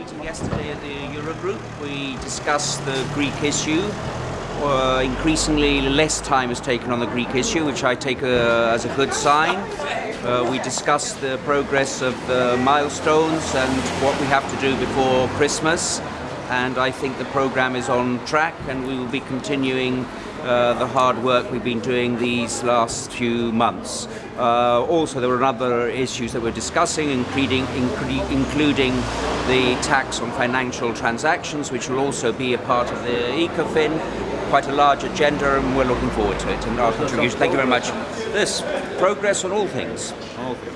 meeting yesterday at the Eurogroup. We discussed the Greek issue. Uh, increasingly less time is taken on the Greek issue, which I take uh, as a good sign. Uh, we discussed the progress of the milestones and what we have to do before Christmas. And I think the program is on track and we will be continuing uh, the hard work we've been doing these last few months. Uh, also, there were other issues that we're discussing, including, including the tax on financial transactions, which will also be a part of the ECOFIN. Quite a large agenda, and we're looking forward to it. And our contribution. Thank you very much. This progress on all things. Okay.